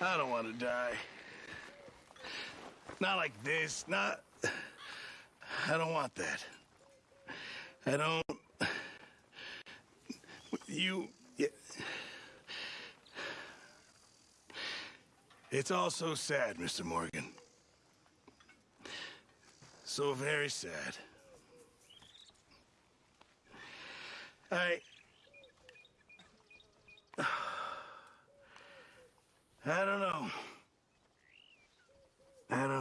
I don't want to die. Not like this. Not. I don't want that. I don't. You. It's all so sad, Mr. Morgan. So very sad. I. I don't know. I don't